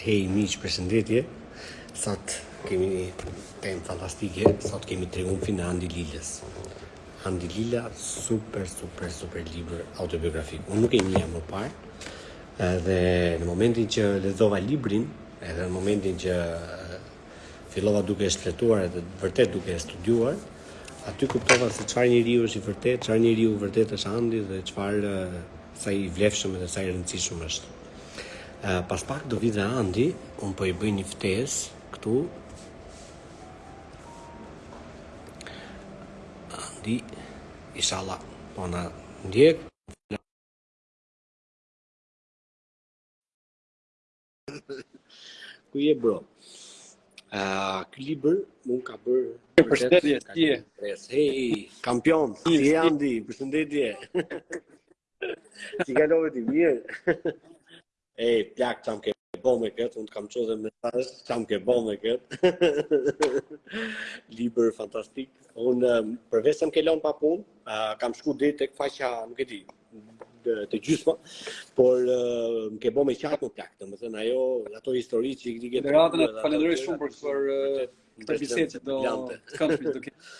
Hej miq, përshëndetje. Sot kemi një temë fantastike, sot kemi triumfin e Andi Lilës. Andi Lila, super, super, super libër autobiografik. Unë nuk e njihja më parë, dhe në momentin që lexova librin, edhe në momentin që fillova duke e shfletuar edhe vërtet duke e studuar, aty kuptova se çfarë njeriu është vërtet, çfarë njeriu vërtet është Andi dhe çfarë sa i vlefshëm dhe sa i rëndësishëm është. Pas pak do vijë dhe Andi, unë po i bëj një ftesë këtu. Andi, ishalla po na ndjek. Ku je bro? Ë, uh, ky libër mu m'ka bër përshëndetje ti. Hey, kampion, si je Andi? Përshëndetje. Ti kalove ti mirë. Ej, plak ça m'ke bo me kët, unë të kam çu dhe mesazh ça m'ke bo me kët. Libër fantastik. Unë përveç se më ke lonë pa punë, uh, kam shku deri tek faqja, nuk e di, te gjysma, por më ke bo me qa mo plak, domethënë ajo, ato histori që i ke ti te... Në radhë të falënderoj shumë për për për bisedën që do të kam për të këtë.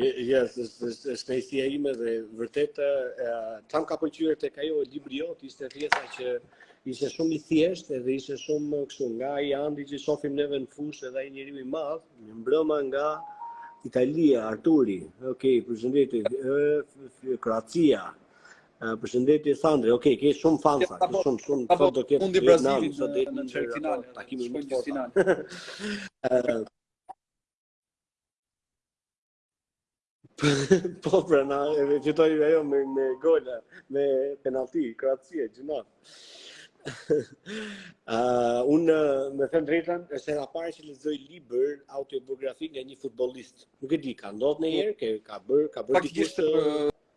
Yes, është kënaqësia ime dhe vërtet, ça më ka pëlqyer tek ajo, libri jot, ishte pjesa që ishte shumë i thjeshtë dhe ishte shumë kështu nga ai Andi që shofim neve në fushë edhe ai njeriu i madh, Mirëmbrëma nga Italia, Arturi, ok, përshëndetje, Kroacia, përshëndetje Sandri, ok, ke shumë fansa, ke po- shumë, shumë, po do ketë mund Brazilin në, në, në çerekfinale, takimin çerekfinal. po pra na e fitoi ajo me me gola, me penalti, Kroacia gjithmonë. uh, unë me thënë të drejtën, është hera e parë që lexoj libër autobiografik nga një futbollist. Nuk e di, ka ndodhur ndonjëherë që ka bër, ka bër dikush?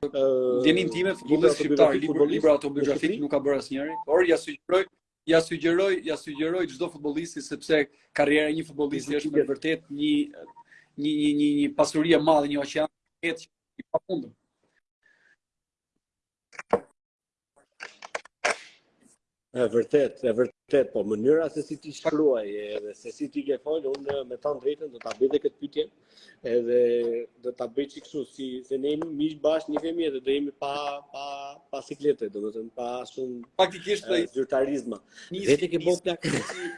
Në dijeninë time futbollist shqiptar, libër libra autobiografi nuk ka bër asnjëri, por ja sugjeroj ja sugjeroj, ja sugjeroj çdo futbollisti sepse karriera e një futbollisti është me vërtet një një një një një pasuri e madhe, një oqean jete i pafund. E vërtet, e vërtet, po mënyra se si ti e ke shkrujt edhe se si ti ke fol, unë me thënë të drejtën do ta bëj këtë pyetje. Edhe do ta bëjm çik kështu si se ne jemi miq bashkë njifemi edhe do jemi pa pa pa siklete, domethënë pa shumë faktikisht zyrtarizma. Dhe ti ke bo plak.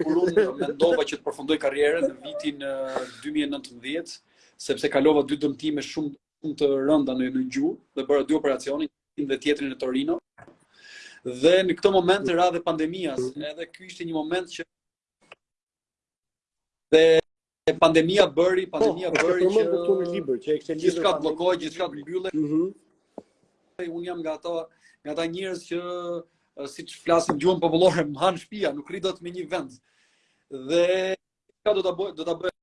Kur unë mendova që të përfundoj karrierën në vitin 2019, sepse kalova dy dëmtime shumë shumë të rënda në në gju dhe bëra dy operacione, një dhe tjetrin në Torino. Dhe në këtë moment ra dhe pandemia, edhe ky ishte një moment që dhe E pandemia bëri, po, pandemia po, bëri që këtu në libër që ekziston libër gjithçka bllokohej, gjithçka mbyllej. Ëh. Mm -hmm. Un jam nga ata, nga ata njerëz që siç flasim në gjuhën popullore, s'më mban shtëpia, nuk rri dot në një vend. Dhe diçka do ta bëj, do ta bëj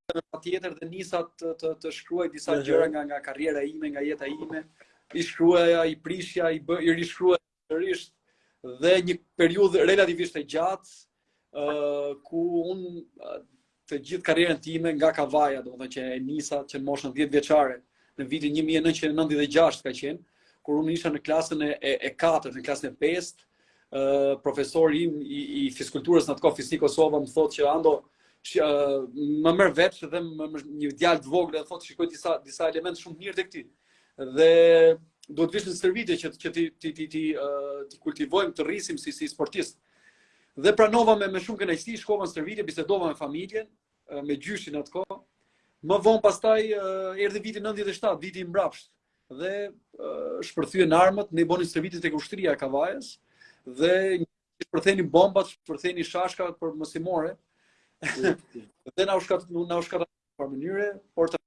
tjetër dhe nisa të të, të shkruaj disa uh -huh. gjëra nga nga karriera ime, nga jeta ime. I shkruaja, i prishja, i bë, i rishkruaj sërish dhe një periudhë relativisht e gjatë uh, ku un të gjithë karrierën time nga Kavaja, domethënë që e nisa që në moshën 10 vjeçare në vitin 1996 ka qenë kur unë isha në klasën e e, e 4, në klasën e 5, ë uh, profesori im i, i fizkulturës në atë kohë Fisnik Kosova më thotë që Ando që uh, më merr veç dhe më, më, një djalë të vogël dhe thotë shikoj disa disa elementë shumë të mirë tek ti. Dhe duhet të vish në stërvitje që që t'i t'i t'i t'i t'i kultivojmë të rritesh si si sportist. Dhe pranova me me shumë kënaqësi, shkova në stërvitje, bisedova me familjen, me gjyshin atë kohë. Më vonë pastaj erdhi viti 97, viti i mbrapsht dhe shpërthyen armët, ne bënim stërvitje tek ushtria e Kavajës dhe shpërthenin bombat, shpërthenin shashkat mësimore. dhe na u shkat na u shkat në mënyrë, por të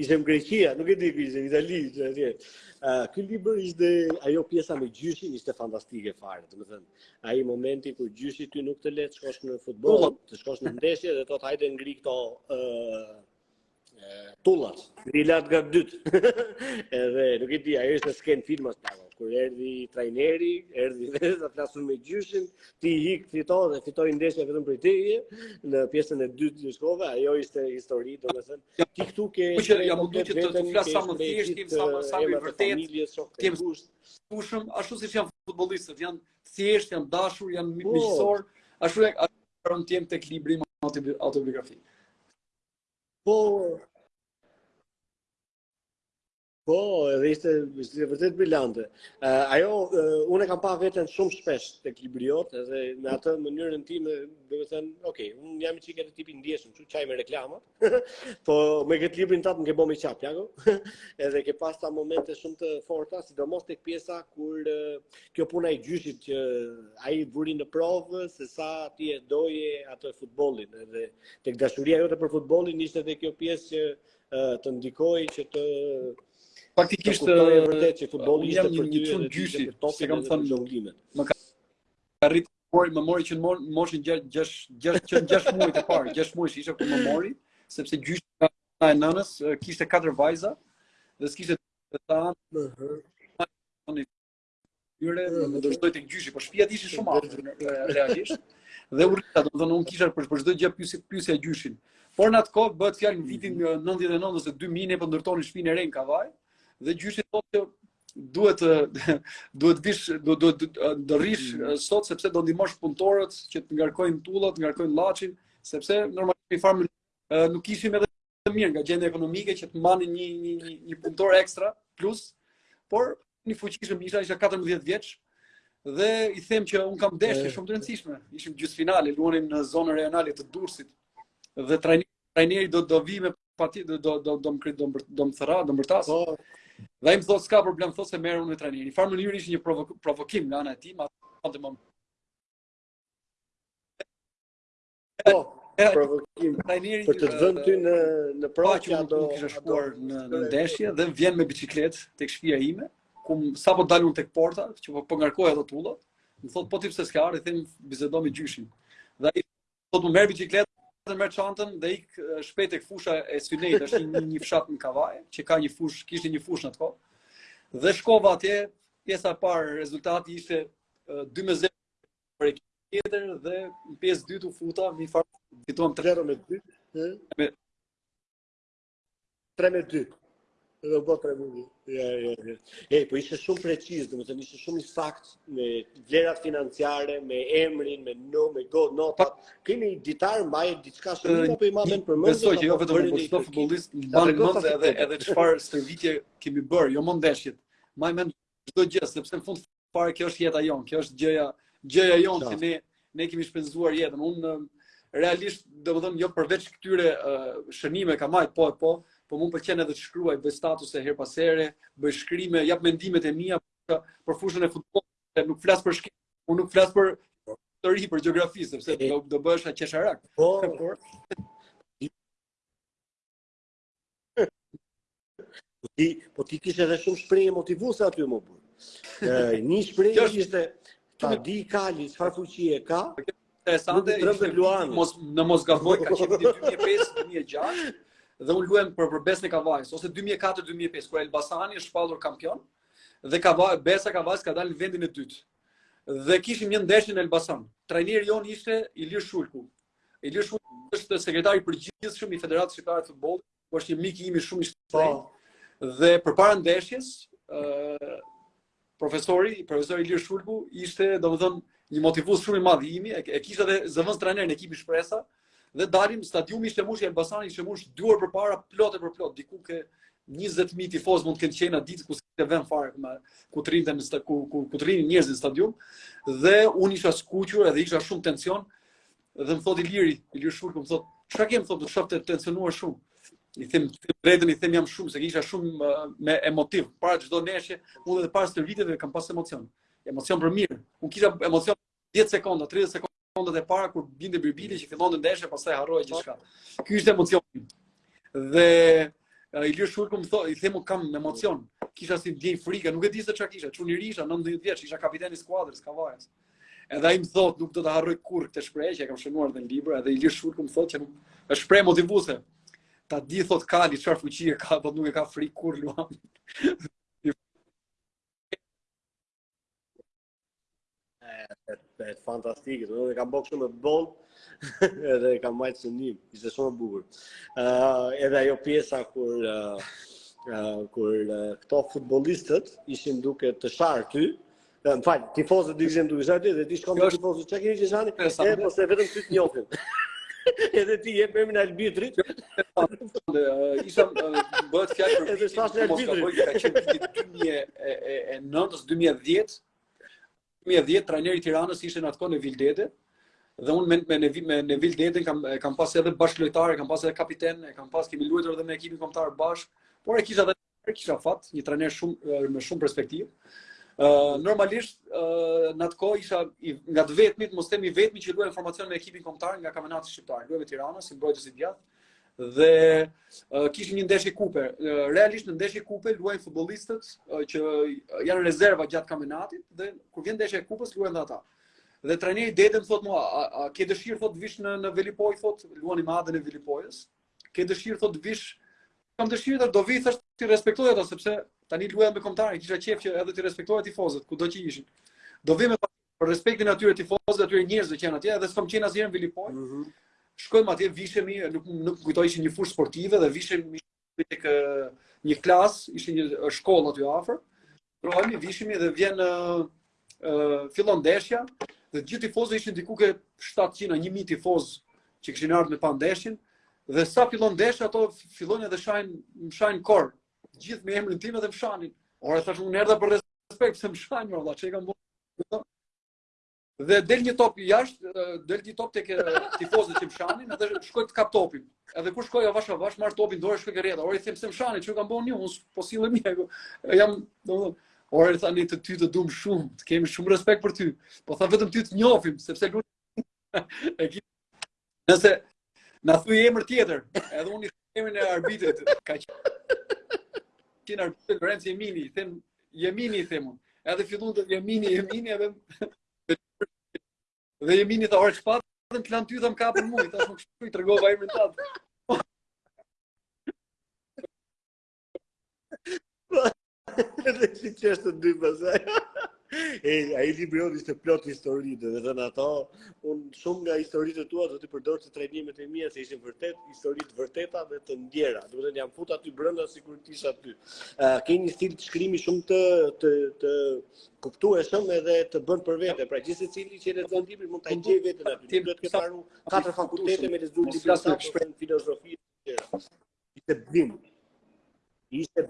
Ishim në Greqi a, nuk e di ku ishim, Itali, e tjerë. Uh, ky libër ishte ajo pjesa me gjyshin ishte fantastike fare, domethënë, ai momenti kur gjyshi ty nuk të le të shkosh në futboll, të shkosh në ndeshje dhe thotë hajde ngri këto ë uh, tullat, ngri lart në kat dytë. Edhe nuk e di, ajo ishte skenë filmash po kur erdhi trajneri, erdhi dhe të flasin me gjyshin, ti ik fito dhe fitoi ndeshja vetëm për teje në pjesën e dytë të shkove, ajo ishte histori, domethënë ti këtu ke që ja mund të të të flas sa më thjesht, ti sa më sa më i vërtetë, ti më shkueshëm, ashtu siç janë futbollistët, janë të thjeshtë, janë të dashur, janë po. miqësor, ashtu jam rrëfyer tek libri im autobiografik. Po, Po, edhe ishte ishte vërtet brilante. Uh, ajo uh, unë e kam pa veten shumë shpesh tek libri jot, edhe në atë mënyrën time, domethënë, ok, unë jam i çikë tipi i ndjeshëm, që qaj me reklama. po me këtë librin tat më ke bo me qa, plako. edhe ke pas ca momente shumë të forta, sidomos tek pjesa kur uh, kjo puna e gjyshit që ai të vuri në provë se sa ti e doje atë futbollin, edhe tek dashuria jote për futbollin ishte edhe kjo pjesë që të ndikojë që të Faktikisht të kuptoj vërtet që futbolli ishte për një çun gjyshi, siç e kam thënë lëngimet. Më ka rrit por më mori që në moshën 6 6 6 që 6 muaj të parë, 6 muajsh isha kur më mori, sepse gjyshi ka ana e nënës, kishte katër vajza dhe s'kishte të ta. Ëh. Dhe më dërgoi tek gjyshi, po shtëpiat ishin shumë afër realisht. Dhe u rrita, domethënë unë kisha për për çdo gjë pyesja pyesja gjyshin. Por në atë kohë bëhet fjalë në vitin 99 mhm. ose 2000 ne po ndërtonim shtëpinë e re në Kavaj dhe gjyshi thotë se duhet duhet të vish do do të rrish mhm. sot sepse do ndihmosh punëtorët që të ngarkojnë tullat, të ngarkojnë llaçin, sepse normalisht nifarë mënyre nuk ishim edhe të mirë nga gjendja ekonomike që të mbanim një një një, një punëtor ekstra plus, por unë i fuqishëm isha isha 14 vjeç dhe i them që un kam ndeshje shumë të rëndësishme. Ishim gjysmë finale, luanin në zonën rajonale të Durrësit dhe trajneri trajneri do do vi me patjetër do do do do më do më do më thra, do më bërtas. Po. Dhe ai më thotë s'ka problem, thotë se merrem unë me trajnerin. Nifarë mënyre ishte një provokim nga ana e tij, ma të më Po, provokim për të vënë ty në në provë që nuk kisha shkuar në në ndeshje dhe vjen me biçikletë tek shtëpia ime, ku sapo dal un tek porta, që po, po ngarkoja ato tulla, më thot po ti pse s'ke ardhur, i them bisedo me gjyshin. Dhe ai thotë merr biçikletën dhe merr çantën dhe ik shpejt tek fusha e Synejit, është një, një fshat në Kavajë, që ka një fushë, kishte një fushë në atë kohë. Dhe shkova atje, pjesa e parë rezultati ishte 2-0 për ekipin tjetër dhe në pjesë të dytë u futa, nifarë fituam 3 me 2. Me 3 me 2. Dhe u bota e mundi. Ja, ja, ja. Ej, po ishte shumë preciz, domethënë ishte shumë i sakt me vlerat financiare, me emrin, me no, me go, golat. Ke mbajt ditar a diçka shumë apo i mban përmendsh. Besoj që jo vetëm për çdo futbollist, mban mend edhe edhe çfarë stërvitje kemi bërë, jo më ndeshjet. Maj mend çdo gjë, sepse në fund fare, kjo është jeta jonë, kjo është gjëja, gjëja jonë që ne, ne kemi shpenzuar jetën. Unë realisht, domethënë, jo përveç këtyre uh, shënimeve ka maj, po e po, po mu më pëlqen edhe të shkruaj, bëj statuse herë pas here, bëj shkrime, jap mendimet e mija për, për fushën e futbollit, nuk flasë për shkrime, unë nuk flasë për histori për gjeografi, sepse do, do bëhesha qesharak. Po, por, Po ti, po ti kishe edhe shumë shprehje motivuese aty në mur. Një shprehje ishte ta di kali çfarë fuqie ka. Interesante, ishte luani. Mos në mos gaboj ka qenë 2005-2006 dhe unë luaja për për Besën e Kavajës ose 2004-2005 kur Elbasani është shpallur kampion dhe Kavaj Besa Kavajës ka dalë në vendin e dytë. Dhe kishim një ndeshje në Elbasan. Trajneri jonë ishte Ilir Shulku. Ilir Shulku është sekretar i përgjithshëm i Federatës Shqiptare të Futbollit, ku është një mik i imi shumë i shtrenjtë. Po. Dhe përpara ndeshjes, ë profesori, profesori Ilir Shulku ishte, domethënë, një motivues shumë i madh i imi, e, e kisha edhe zëvendëstrajner në ekipin Shpresa, Dhe dalim, stadiumi ishte mbush, Elbasani ishte mbush, dy orë përpara, plot e përplot, diku te 20.000 tifozë mund të kenë qenë atë ditë, ku s'ke vend fare, ku, ku të rrinë në ku, ku, ku të rrinë njerëz në stadium, dhe unë isha skuqur edhe isha shumë në tension, dhe më thotë Iliri, Ilir Shulku, më thotë, çka ke more, thotë, të shoh të tensionuar shumë, i them të drejtën i them jam shumë se isha shumë uh, emotiv para çdo ndeshje unë edhe para stërvitjeve kam pas emocion emocion për mirë unë kisha emocion 10 sekonda 30 sekonda sekondat e para kur binte bilbili që fillonte ndeshja, pastaj harroja gjithçka. Ky ishte emocioni. Dhe uh, Ilir Shulku më thotë, i them unë kam emocion. Kisha si ndjenjë frike, nuk e di se çka kisha, çun i ri isha 19 vjeç, isha kapiten i skuadrës së Kavajës. Edhe ai më thotë, nuk do ta harroj kurrë këtë shprehje e kam shënuar në libër, edhe Ilir Shulku më thotë që është shprehje motivuese. Ta dijë thotë kali çfarë fuqie ka, po nuk e ka frikë kurrë luanin. E fantastike, e kam bërë shumë me bold, edhe e kam mbajt shënim, ishte shumë e bukur. Uh, edhe ajo pjesa kur uh, uh, kur uh, këto futbollistët ishin duke të sharë ty, më fal, tifozët ishin duke sharë ty, dhe ti shkon te tifozët, çka keni që shani, e, po se vetëm ty të njofin. edhe ti jep emrin e arbitrit. Isha bëhet fjalë për vitin, mos gaboj, ka qenë viti 2009-2010, 2010 trajner i Tiranës ishte në atë kohë Nevil Dede, dhe unë me me Ne me Nevil Dedën e kam pas edhe bashkëlojtar, e kam pas edhe kapiten, e kam pas kemi luajtur edhe me ekipin kombëtar bashkë, por e kisha edhe Ai kisha fat, një trajner shumë me shumë perspektivë. Uh, normalisht uh, në atë kohë isha i, nga të vetmit, mos them i vetmi që luaja në formacion me ekipin kombëtar nga kampionati shqiptar. Luaja me Tiranën si mbrojtës i djathtë dhe uh, kishim një ndeshje kupe. Uh, realisht në ndeshje kupe luajnë futbollistët uh, që janë rezerva gjatë kampionatit dhe kur vjen ndeshja e kupës luajnë dhe ata. Dhe trajneri Dede më thotë mua, a, a, a ke dëshirë thotë të vish në në Velipojë thotë, luanim me Adën e Velipojës. ke dëshirë thotë të vish kam dëshirë, do vij thashë t'i respektoj ata sepse tani luaja me kombëtaren, kisha qejf që edhe t'i respektoja tifozët kudo që ishin. Do vij për respektin e atyre tifozëve, atyre njerëzve që janë atje, edhe s'kam qenë asnjëherë në Velipojë. Mm -hmm. Shkojmë atje, vishemi, nuk më kujtohet ishte një fushë sportive dhe vishemi tek një klasë, ishte një shkollë aty afër. Ndërrohemi, vishemi dhe vjen ë uh, fillon ndeshja dhe të gjithë tifozët ishin diku te 700 a 1000 tifozë që kishin ardhur me pa ndeshjen dhe sa fillon ndeshja ato fillojnë edhe shajnë m'shajnë kor gjithë me emrin tim edhe m'shanin. Ore thashë unë erdha për respekt pse m'shani, valla, ç'u kam bërë. Dhe del një top jashtë, del një top tek tifozët që m'shanin, edhe shkoj të kap topin. Edhe kur shkoj avash avash, marr topin n'dorë shkoj ke rrjeta. Ore i them pse m'shani, ç'u kam bënë unë, po sillem mirë apo. Jam, domethënë, ore thanë ne ty të dum shumë, të kemi shumë respekt për ty. Po tha vetëm ty të njohim, sepse lut e ki Nëse na thuaj emër tjetër, edhe unë emrin e arbitrit ka qenë arbitri Lorenz Jemini, i them Jemini i them unë. Edhe fillojnë Jemini, Jemini edhe dhe Jemini tha ore çfarë të lanë ty dhe m'kapën mua, thashë se u tregova emrin tat. Dhe si që është të dy pasaj. E, ai libri jot ishte plot histori, dhe dhe dhe në ato, unë shumë nga historitë të tua do t'i përdor te trajnimet e mija, se ishin vërtet histori të vërteta dhe të ndjera. Dhe dhe jam fut aty brënda sikur t'isha aty. A, ke një stil të shkrimi shumë të, të, të kuptueshëm edhe të bën për vete. Pra gjithsecili që e lexon librin mund ta gjejë veten aty. Si duhet të ketë maru katër fakultete me lexu librin sa shprenë filozofi. Ishte blind. Ishte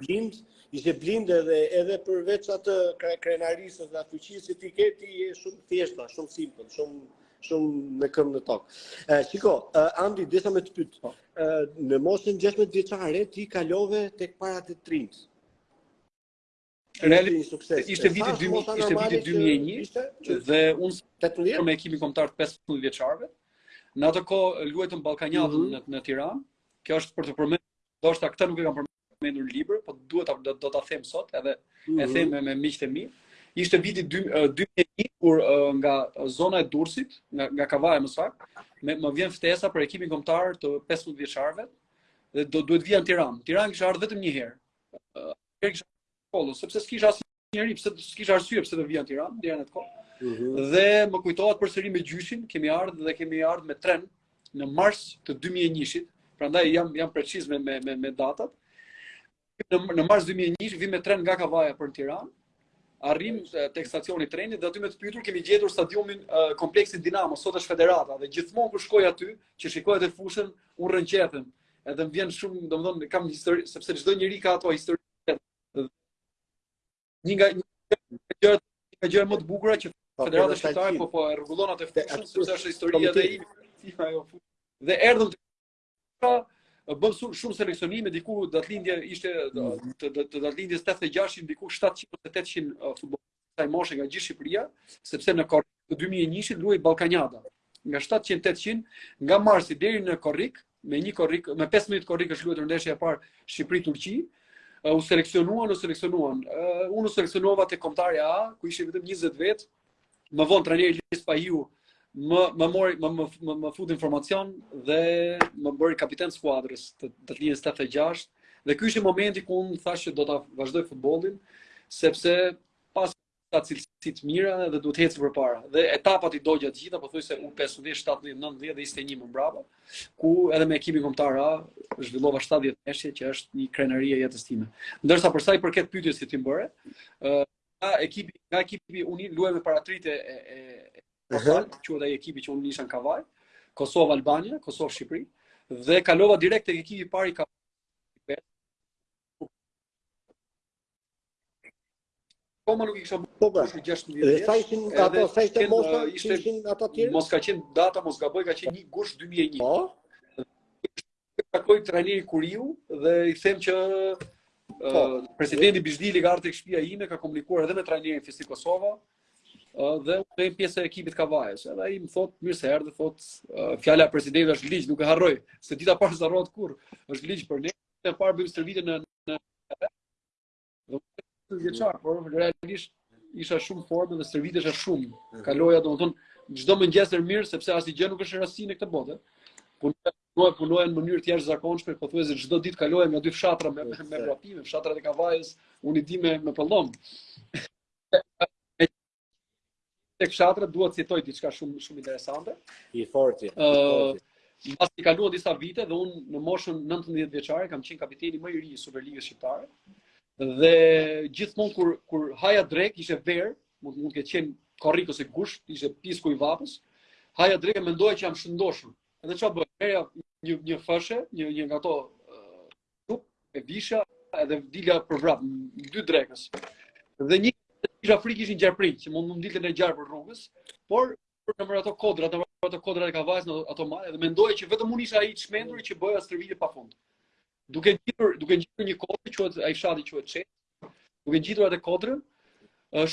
blind, ishte blind edhe edhe përveç atë krenarisë dhe fuqisë që ti ke, ti je shumë i thjeshtë, shumë simpël, shumë shumë me këmbë në tokë. Ë shiko, Andi desha me të pyet. Po. Ë në moshën 16 vjeçare ti kalove tek para të rinjtë. Reali një sukses. Ishte viti 2000, ishte viti 2001 dhe unë isha me ekipin kombëtar të 15 vjeçarëve. Në atë kohë luajtëm Ballkaniadën mm -hmm. në në Tiranë. Kjo është për të përmendur, ndoshta këtë nuk e kam përmendur në libër, po duhet ta do, do ta them sot edhe mm -hmm. e mhm. them me, me miqtë e mi. Ishte viti 2001 kur nga zona e Durrësit, nga nga Kavaja më saktë, me më vjen ftesa për ekipin kombëtar të 15 vjeçarëve dhe do duhet të vija në Tiranë. N'Tiranë kisha ardhur vetëm një herë ekskursion me shkollën, sepse s'kisha asnjë njeri, pse s'kisha arsye pse të vija në Tiranë deri në atë kohë. Mm -hmm. Dhe më kujtohet përsëri me gjyshin, kemi ardhur dhe kemi ardhur me tren në mars të 2001-shit, prandaj jam jam preciz me me me, me datat. Në, në mars 2001 vim me tren nga Kavaja për në Tiranë. Arrim tek stacioni i trenit dhe aty me të pyetur kemi gjetur stadiumin uh, kompleksin Dinamo, sot është Federata dhe gjithmonë kur shkoj aty, që shikoj atë fushën, unë rrënqethem Edhe më vjen shumë, domethënë kam histori sepse çdo njeri ka ato histori. Një nga një gjërat ka gjëra më të bukura që po, Federata Shqiptare po po e rregullon atë fushën sepse është historia e ime. Dhe erdhëm bëmë shumë shumë seleksionime diku datlindje ishte të të datlindjes 86 diku 700 800 futbollistë. kësaj moshe nga gjithë Shqipëria, sepse në korrik të 2001-shit luhej Ballkaniada. Nga 700-800, nga marsi deri në korrik, me një korrik, me 15 korrik është luajtur ndeshja e parë Shqipëri-Turqi, uh, u seleksionuan, u seleksionuan. Uh, unë u seleksionova te Kombëtarja A, ku ishin vetëm 20 vetë. Më vonë trajneri Spahiu më më mori më më më, më futi në formacion dhe më bëri kapiten skuadrës të datëlindjes 86 dhe ky ishte momenti ku unë thashë që do ta vazhdoj futbollin sepse paskam cilësi të mira dhe duhet të eci përpara. Dhe etapat i dogja të gjitha, pothuajse U 15, 17, 19 dhe 21 më mbrapa, ku edhe me ekipin kombëtar A zhvillova 70 ndeshje që është një krenari e jetës time. Ndërsa për sa i përket pyetjes që ti më bëre, ë nga ekipi, nga ekipi unë luaja me paratërinjtë e e Kosovës, uh -huh. ai ekipi që unë isha në Kavajë, Kosovë Albania, Kosovë Shqipëri dhe kalova direkt tek ekipi i parë i Kavajës. Akoma nuk i kisha bërë po, po. plot 16 vjeç. Sa ishin ato, sa ishte mosha, uh, ishin ata të tjerë? Mos, ka qenë data, mos gaboj, ka qenë 1 gusht 2001. Po. Takoj trajnerin Kuriu dhe i them që po, presidenti Bizdili ka ardhur tek shtëpia ime, ka komunikuar edhe me trajnerin Fisi Kosova dhe unë jam pjesë e ekipit të Kavajës. Edhe ai më thotë mirë se erdhe, thotë fjala e presidentit është ligj, nuk e harroj. Se dita parë s'harrohet kurrë. Është ligj për ne. Më parë bëjmë stërvitjen në në Gjashtëmbëdhjetë vjeçar, por realisht isha shumë i fortë dhe stërvitesha shumë. Mhm. Kaloja domethënë çdo mëngjes herët mirë sepse asnjë gjë nuk është rastësi në këtë botë. Punoja punoja punoja në mënyrë të jashtëzakonshme, pothuajse çdo ditë kaloja nga dy fshatra me me vrapime, fshatrat e Kavajës, unë i di me me pëllëmbë. Tek fshatrat dua të citoj diçka shumë shumë interesante. I forti. Ë, uh, mbasi kaluan disa vite dhe unë në moshën 19 vjeçare kam qenë kapiteni më i ri i Superligës shqiptare. Dhe gjithmonë kur kur haja drekë ishte verë, mund mund të ketë qenë korrik ose gusht, ishte pisku i vapës. Haja drekë e mendoja që jam shëndoshur. Edhe çfarë bëja? Merrja një një qese, një një nga ato këtu, e visha edhe dila për vrap, dy drekës. Dhe kisha frikë gjarprin, që mund të dilte një gjarpër rrugës, por nëpër ato kodrat, nëpër ato kodrat e Kavajës në ato male, dhe mendoja që vetëm unë isha i çmendur që bëja stërvitje pa fund. Duke ngjitur, duke ngjitur një kodër, si fshati quhet, duke ngjitur atë kodër,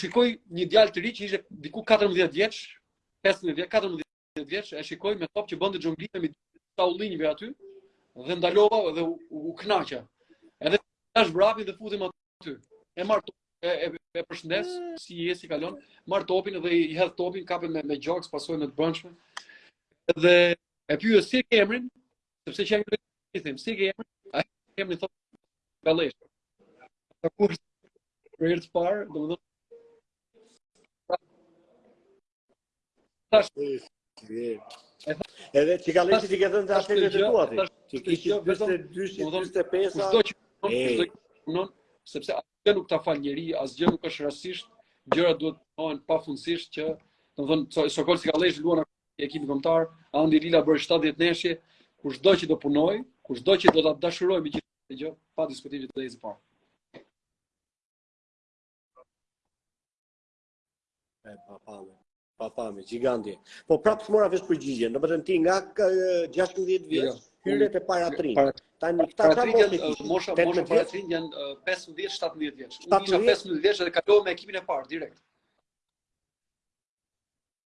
shikoj një djalë të ri që ishte diku 14 vjeç, 15 vjeç, 14 14 vjeç e shikoj me top që bënte xhonglime mes ullinjve aty dhe ndalova dhe u, u kënaqa. Edhe lash vrapin dhe futem aty. E marr e, e, e përshëndes si je si kalon, marr topin dhe i hedh topin kape me me gjoks, pasoje me të brendshme. Dhe e pyes si ke emrin, sepse që ai i them si ke emrin, e ke emrin thotë Kallesh. Ka, kur për herë të parë, domethënë Tash. Edhe që ka lejtë që ti ke thënë të ashtë të të tua ti. Që ki që të të dyshit, të të pesa. Kushtë do që të të të të sepse asgjë nuk ta fal njeri, asgjë nuk është rastësisht, gjërat duhet të punohen pafundësisht që, domethënë, Sokol Cikalleshi luan në ekipin kombëtar, Andi Lila bëri 70 ndeshje, kushdo që do punojë, kushdo që do ta dashurojë me gjithë gjë, pa diskutim që të dhëzë parë. E pa pa me. Pa pa me, gjiganti. Po prapë s'ta mora vesh përgjigjen, në përën ti nga 16 vjeç, jo, jo. hyre te paratërinjtë. Tani këta ça moshe kishe. Mosha, mosha paratërinj janë 15-17 vjeç. Unë isha 15 vjeç dhe kalova me ekipin e parë, direkt.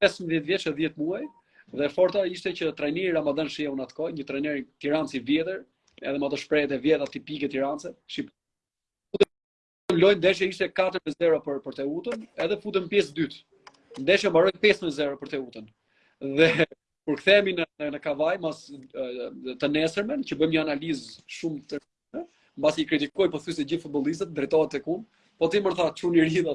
15 vjeç e 10 muaj dhe e forta ishte që trajneri Ramadan Shehu në atë kohë, një trajner tiranas i vjetër, edhe me ato shprehjet e vjetra tipike tiranse, shqip. Loja ndeshja ishte 4-0 për për Teutën, edhe futem në pjesë të dytë. Ndeshja mbaroi 5-0 për Teutën. Dhe kur kthehemi në në Kavajë mas të nesërmen që bëjmë një analizë shumë të mbasi i kritikoi po thjesht gjithë futbollistët drejtohet tek unë, po ti më tha çun i ri tha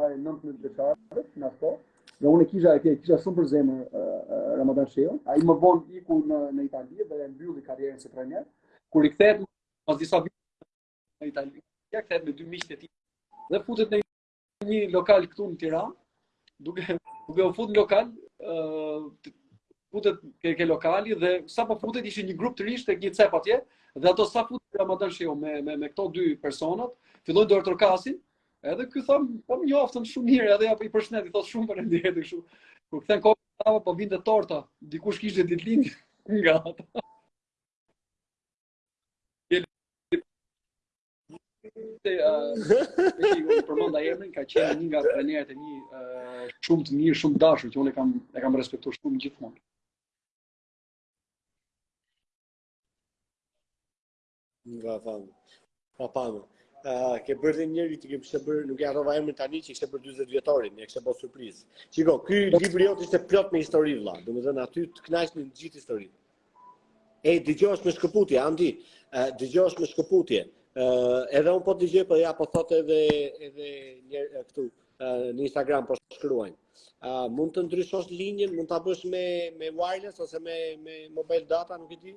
Ai nuk më dëshar, na po. Dhe unë kisha e kisha shumë për zemër Ramadan Shehun. Ai më vonë iku në në Itali dhe e mbylli karrierën si trajner. Kur rikthehet pas disa vitesh në Itali, ja kthehet me dy miqtë e tij dhe futet në një lokal këtu në Tiranë, duke duke u futur në lokal, ë uh, futet ke, ke lokali dhe sapo futet ishte një grup të rinjsh tek një cep atje dhe ato sa futet Ramadan Shehu me me me këto dy personat, fillojnë duartrokasin, edhe ky thon, po më njoftën shumë mirë, edhe ja i përshëndet, i thot shumë faleminderit kështu. Kur kthen kokën, pa po vinte torta, dikush kishte ditëlindjen nga ata. Te uh, përmenda emrin ka qenë një nga trajnerët e mi uh, shumë të mirë, shumë të dashur që unë e kam e kam respektuar shumë gjithmonë. Nga fanë. Pa panë. Uh, ke bërë dhe, njëri të kishte bërë, nuk e harrova emrin tani që ishte për 40 vjetorin, e kishte bërë surprizë. Shiko, ky libri jot ishte plot me histori vla, domethënë aty të kënaqesh me gjithë historinë. E, dëgjohesh me shkëputje, Andi, dëgjohesh me shkëputje. Edhe unë po të dëgjoj, po ja po thotë edhe edhe një këtu në Instagram po shkruajnë. Mund të ndryshosh linjën, mund ta bësh me me wireless ose me me mobile data, nuk e di.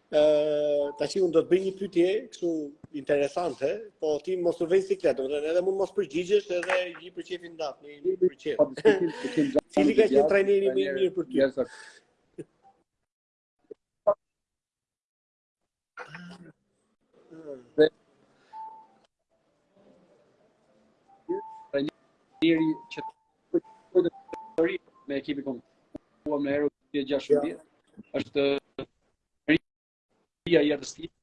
Tani që unë do të bëj një pyetje, kështu interesante, po ti mos të vë në siklet, do të dhe edhe mund mos përgjigjesh edhe si për qejfin tat, një një për qejf. Po, Cili ka qenë trajneri më i mirë për ty? Trajneri që të të me ekipin kombëtar e gjashtëmbëdhjetë, është rria i atës tjetë,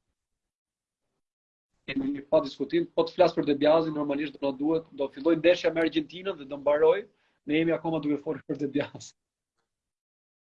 e në një pa diskutim, po të flas për De Biazin, normalisht do na duhet, do fillojë ndeshja me Argentinën dhe do mbarojë, ne jemi akoma duke folë për De Biazin.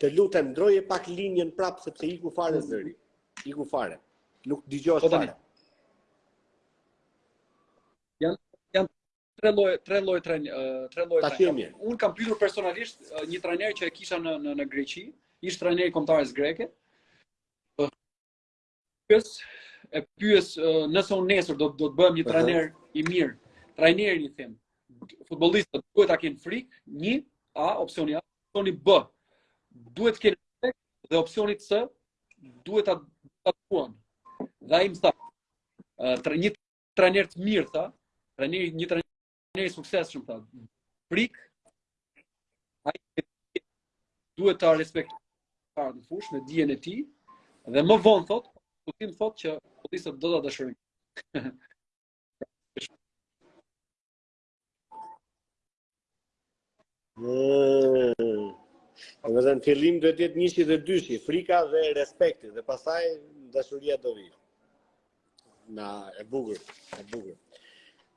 Të lutem ndërroje pak linjën prapë sepse iku fare zëri. Iku fare. Nuk dëgjohet po fare. Janë janë tre lloj tre lloj tre tre lloj trajnerë. Unë kam pyetur personalisht një trajner që e kisha në në në Greqi, ish trajneri i kombëtares greke. Pyes, e pyes nëse unë nesër do do të bëhem një trajner i mirë. Trajnerin, i them, futbollistët duhet ta kenë frikë, një A, opsioni A, opsioni B. Duhet të kenë frikë dhe opsioni C duhet ta ta duan. Dhe ai më tha, një trajner të mirë tha, trajneri një trajner i suksesshëm, tha. Frikë, ai duhet ta respektojë para në fushë me dijen e tij dhe më vonë thotë, po ti më thotë që futbollistët do ta dashurojnë. Mm. Dhe në fillim duhet jetë njëshi dhe dyshi, frika dhe respekti, dhe pastaj dashuria do vijë. Na, e bukur, e bukur.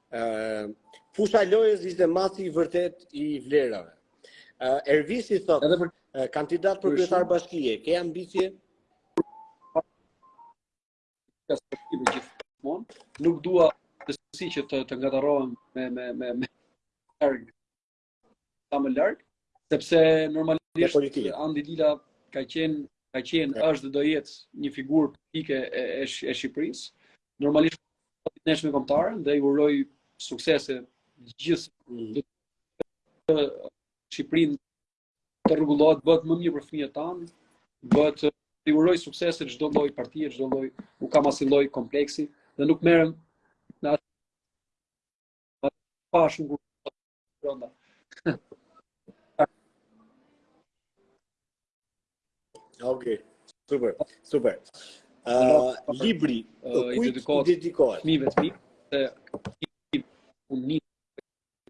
Uh, fusha e lojës është matësi i vërtetë i vlerave. Uh, Ervisi thotë, Edhe për... uh, kandidat për kryetar bashkie, ke ambicie? Nuk dua të si që të, të ngatërrohem me, me, me, me, sa më larg, sepse normalisht Andi Lila ka qenë ka qenë është dhe do jetë një figurë apolitike e e, e Shqipërisë. Normalisht po ndeshjet me kombëtaren dhe i uroj suksese gjithëve. Shqipëria të rregullohet bëhet më mirë për fëmijët tanë, bëhet i uroj suksese çdo lloj partie, çdo lloj, nuk kam asnjë lloj kompleksi dhe nuk merrem Më pashë në gurë. Ok, super, super. Uh, libri, uh, i dedikohet, dedikohet fëmijëve të mi, dhe i unë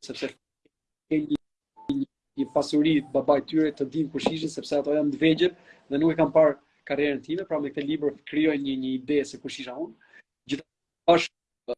sepse ke një, një, një pasuri babaj tyre të dinë kush ishin, sepse ato janë të vegjël dhe nuk e kanë parë karrierën time, pra me këtë libër krijojnë një një ide se kush isha unë. Gjithashtu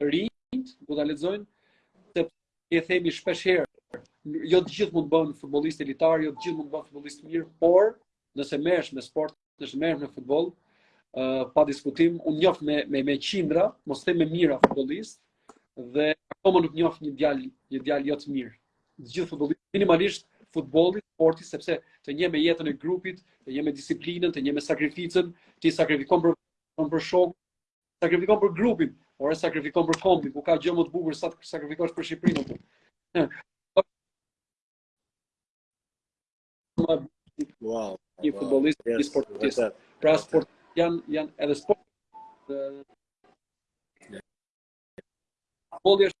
rinjtë, duhet ta lexojnë, se e themi shpesh herë, jo të gjithë mund të bëhen futbollistë elitarë, jo të gjithë mund të bëhen futbollistë mirë, por nëse merresh me sport, nëse merresh me futboll, uh, pa diskutim, unë njoft me me me qindra, mos them me mijëra futbollistë dhe akoma nuk njoft një djalë, një djalë jo të mirë. Të gjithë futbollistë minimalisht futbolli, sporti, sepse të njeh me jetën e grupit, të njeh me disiplinën, të njeh me sakrificën, ti sakrifikon për, për shokë, Sakrifikon për grupin, ose sakrifikon për kombin, ku ka gjë më të bukur sa të sakrifikosh për Shqipërinë apo. Wow, një futbollist, një sportist. Pra sport janë janë edhe sport. Futbolli është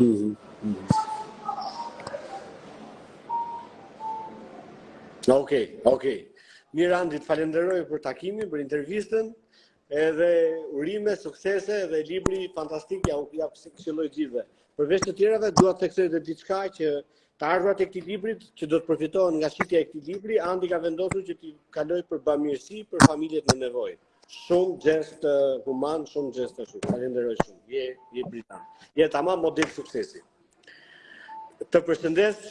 Mhm. Mhm. Okej, okej. Mirë Andi, të falenderoj për takimin, për intervistën, edhe urime, suksese, edhe libri fantastik, ja ua këshilloj gjithëve. Përveç të tjerave, dua të theksoj dhe diçka që të ardhurat e këtij libri, që do të përfitohen nga shitja e këtij libri, Andi ka vendosur që t'i kaloj për bëmirësi, për familjet në nevojë. Shumë gjest human, shumë gjest të shumë. Falenderoj shumë. Je, je brilant. Je tamam model suksesi. Të përshëndes.